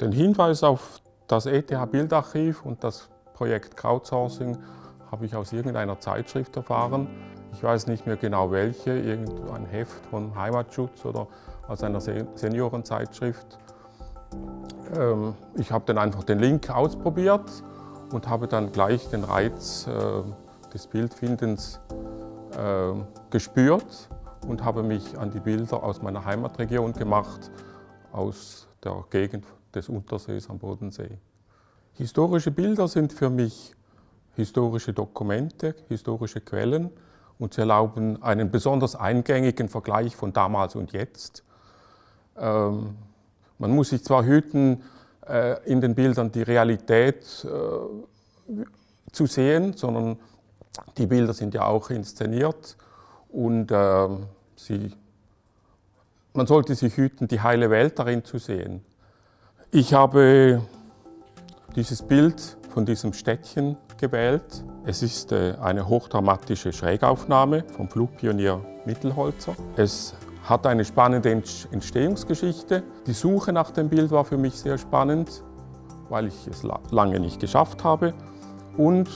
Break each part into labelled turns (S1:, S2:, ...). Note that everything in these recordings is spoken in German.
S1: Den Hinweis auf das ETH-Bildarchiv und das Projekt Crowdsourcing habe ich aus irgendeiner Zeitschrift erfahren. Ich weiß nicht mehr genau welche, irgendein Heft von Heimatschutz oder aus einer Seniorenzeitschrift. Ähm, ich habe dann einfach den Link ausprobiert und habe dann gleich den Reiz äh, des Bildfindens äh, gespürt und habe mich an die Bilder aus meiner Heimatregion gemacht, aus der Gegend des Untersees am Bodensee. Historische Bilder sind für mich historische Dokumente, historische Quellen und sie erlauben einen besonders eingängigen Vergleich von damals und jetzt. Ähm, man muss sich zwar hüten, äh, in den Bildern die Realität äh, zu sehen, sondern die Bilder sind ja auch inszeniert und äh, sie, man sollte sich hüten, die heile Welt darin zu sehen. Ich habe dieses Bild von diesem Städtchen gewählt. Es ist äh, eine hochdramatische Schrägaufnahme vom Flugpionier Mittelholzer. Es hat eine spannende Entstehungsgeschichte. Die Suche nach dem Bild war für mich sehr spannend, weil ich es lange nicht geschafft habe. Und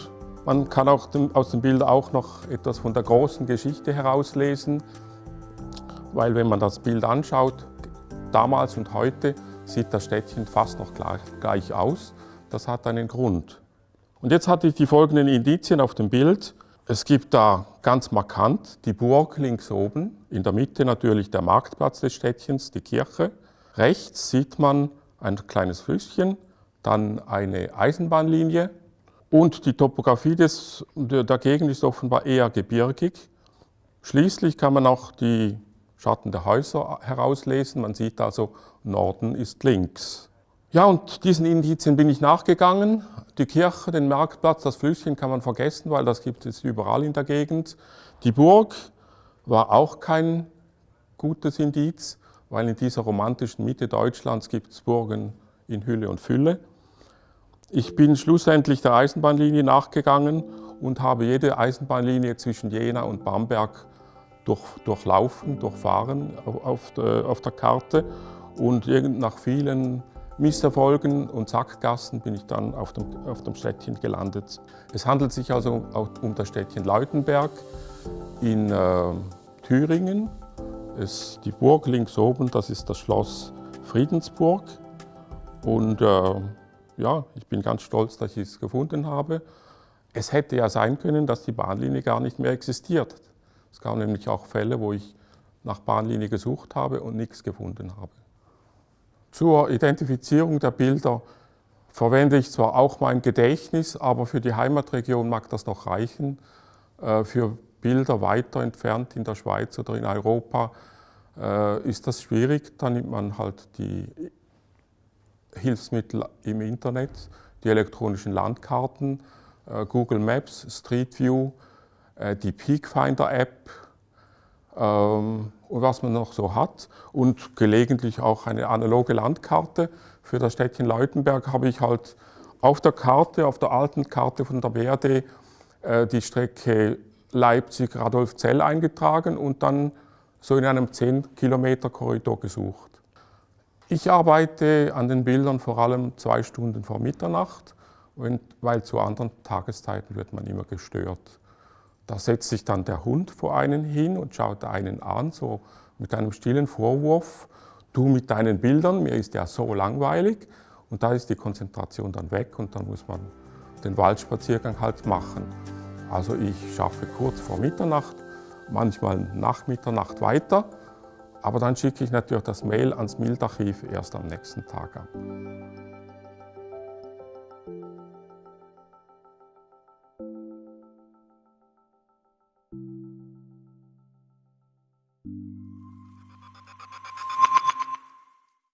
S1: man kann auch aus dem Bild auch noch etwas von der großen Geschichte herauslesen, weil wenn man das Bild anschaut, damals und heute, sieht das Städtchen fast noch gleich, aus. Das hat einen Grund. Und jetzt hatte ich die folgenden Indizien auf dem Bild. Es gibt da ganz markant die Burg links oben, in der Mitte natürlich der Marktplatz des Städtchens, die Kirche. Rechts sieht man ein kleines Flüsschen, dann eine Eisenbahnlinie und die Topografie des, der Gegend ist offenbar eher gebirgig. Schließlich kann man auch die Schatten der Häuser herauslesen. Man sieht also, Norden ist links. Ja, und diesen Indizien bin ich nachgegangen. Die Kirche, den Marktplatz, das Flüsschen kann man vergessen, weil das gibt es überall in der Gegend. Die Burg war auch kein gutes Indiz, weil in dieser romantischen Mitte Deutschlands gibt es Burgen in Hülle und Fülle. Ich bin schlussendlich der Eisenbahnlinie nachgegangen und habe jede Eisenbahnlinie zwischen Jena und Bamberg durch, durchlaufen, durchfahren auf der, auf der Karte und nach vielen Misserfolgen und Sackgassen bin ich dann auf dem, auf dem Städtchen gelandet. Es handelt sich also um das Städtchen Leutenberg in äh, Thüringen. Es, die Burg links oben, das ist das Schloss Friedensburg. Und äh, ja, ich bin ganz stolz, dass ich es gefunden habe. Es hätte ja sein können, dass die Bahnlinie gar nicht mehr existiert. Es gab nämlich auch Fälle, wo ich nach Bahnlinie gesucht habe und nichts gefunden habe. Zur Identifizierung der Bilder verwende ich zwar auch mein Gedächtnis, aber für die Heimatregion mag das noch reichen. Äh, für Bilder weiter entfernt in der Schweiz oder in Europa äh, ist das schwierig. Da nimmt man halt die Hilfsmittel im Internet, die elektronischen Landkarten, äh, Google Maps, Street View, die Peakfinder App, ähm, und was man noch so hat und gelegentlich auch eine analoge Landkarte. Für das Städtchen Leutenberg habe ich halt auf der Karte, auf der alten Karte von der BRD, äh, die Strecke Leipzig-Radolfzell eingetragen und dann so in einem 10 Kilometer Korridor gesucht. Ich arbeite an den Bildern vor allem zwei Stunden vor Mitternacht, weil zu anderen Tageszeiten wird man immer gestört. Da setzt sich dann der Hund vor einen hin und schaut einen an, so mit einem stillen Vorwurf, du mit deinen Bildern, mir ist ja so langweilig. Und da ist die Konzentration dann weg und dann muss man den Waldspaziergang halt machen. Also ich schaffe kurz vor Mitternacht, manchmal nach Mitternacht weiter, aber dann schicke ich natürlich das Mail ans Bildarchiv erst am nächsten Tag ab.